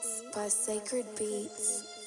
Beats by Sacred Beats.